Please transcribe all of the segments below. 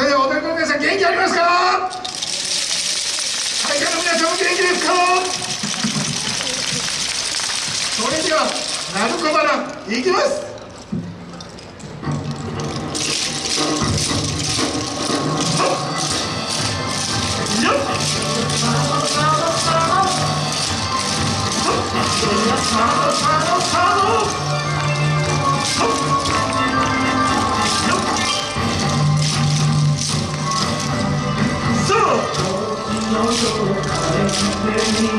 それでは踊りの皆さん元気ありますか？会社の皆さんも元気ですか？それでは鳴子花いきます。よっ。よっ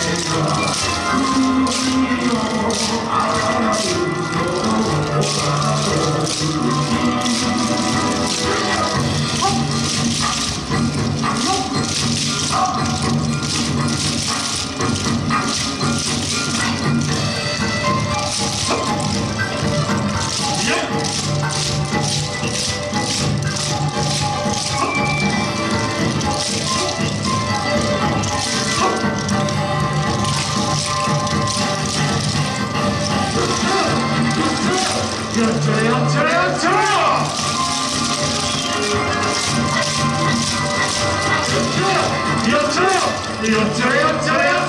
ちゃよっちゃよっちゃい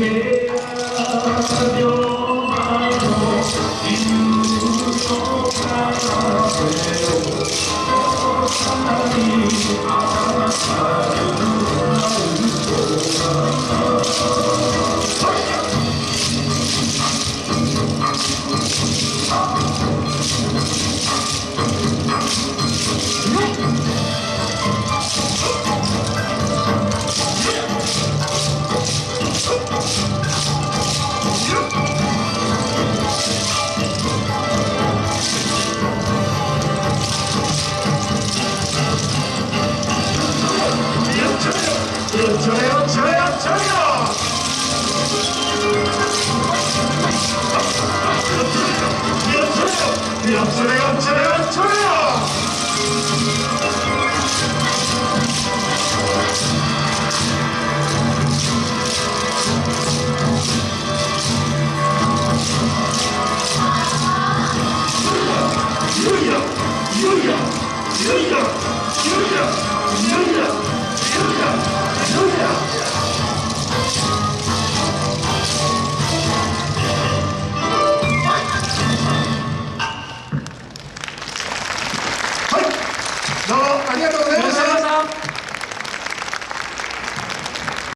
やいやいやいやいやいや